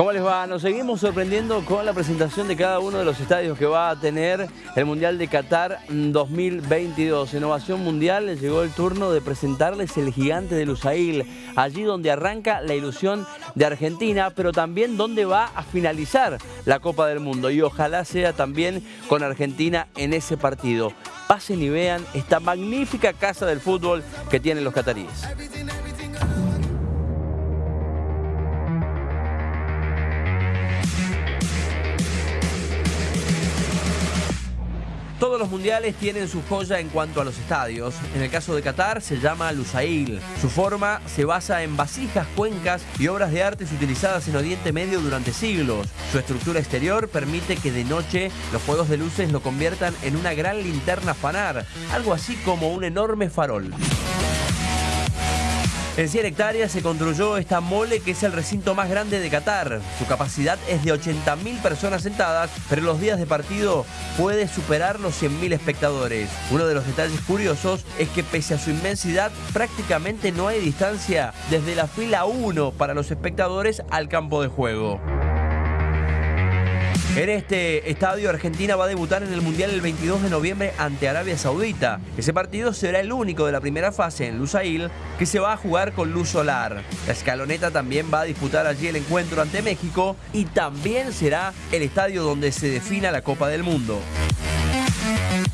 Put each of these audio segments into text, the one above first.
¿Cómo les va? Nos seguimos sorprendiendo con la presentación de cada uno de los estadios que va a tener el Mundial de Qatar 2022. Innovación Mundial llegó el turno de presentarles el gigante de Lusail, allí donde arranca la ilusión de Argentina, pero también donde va a finalizar la Copa del Mundo y ojalá sea también con Argentina en ese partido. Pasen y vean esta magnífica casa del fútbol que tienen los cataríes. Todos los mundiales tienen su joya en cuanto a los estadios. En el caso de Qatar se llama Lusail. Su forma se basa en vasijas, cuencas y obras de arte utilizadas en Oriente Medio durante siglos. Su estructura exterior permite que de noche los juegos de luces lo conviertan en una gran linterna fanar, algo así como un enorme farol. En 100 hectáreas se construyó esta mole que es el recinto más grande de Qatar. Su capacidad es de 80.000 personas sentadas, pero en los días de partido puede superar los 100.000 espectadores. Uno de los detalles curiosos es que pese a su inmensidad, prácticamente no hay distancia desde la fila 1 para los espectadores al campo de juego. En este estadio Argentina va a debutar en el Mundial el 22 de noviembre ante Arabia Saudita. Ese partido será el único de la primera fase en Lusail que se va a jugar con luz solar. La escaloneta también va a disputar allí el encuentro ante México y también será el estadio donde se defina la Copa del Mundo.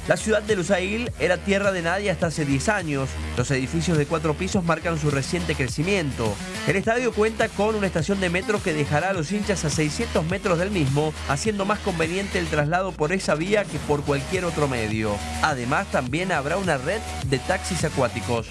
La ciudad de Lusail era tierra de nadie hasta hace 10 años. Los edificios de cuatro pisos marcan su reciente crecimiento. El estadio cuenta con una estación de metro que dejará a los hinchas a 600 metros del mismo, haciendo más conveniente el traslado por esa vía que por cualquier otro medio. Además, también habrá una red de taxis acuáticos.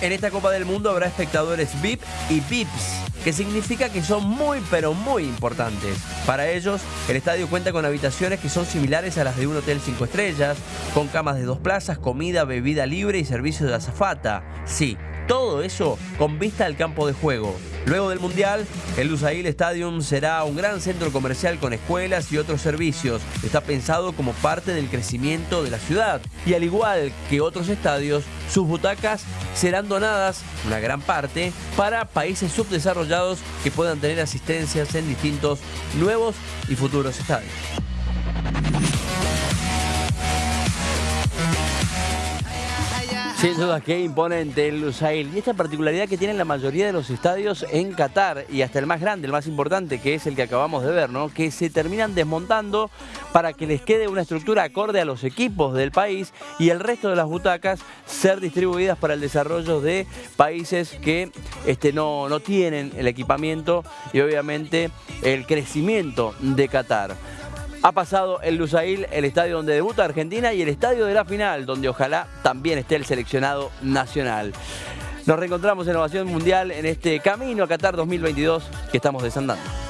En esta Copa del Mundo habrá espectadores VIP y VIPs que significa que son muy pero muy importantes. Para ellos, el estadio cuenta con habitaciones que son similares a las de un hotel 5 estrellas, con camas de dos plazas, comida, bebida libre y servicio de azafata. Sí, todo eso con vista al campo de juego. Luego del Mundial, el Lusail Stadium será un gran centro comercial con escuelas y otros servicios. Está pensado como parte del crecimiento de la ciudad. Y al igual que otros estadios, sus butacas serán donadas, una gran parte, para países subdesarrollados que puedan tener asistencias en distintos nuevos y futuros estadios. Sin duda, qué imponente el Lusail. Y esta particularidad que tienen la mayoría de los estadios en Qatar, y hasta el más grande, el más importante, que es el que acabamos de ver, ¿no? Que se terminan desmontando para que les quede una estructura acorde a los equipos del país y el resto de las butacas ser distribuidas para el desarrollo de países que este, no, no tienen el equipamiento y obviamente el crecimiento de Qatar ha pasado el Lusail, el estadio donde debuta Argentina y el estadio de la final, donde ojalá también esté el seleccionado nacional. Nos reencontramos en Innovación Mundial en este camino a Qatar 2022 que estamos desandando.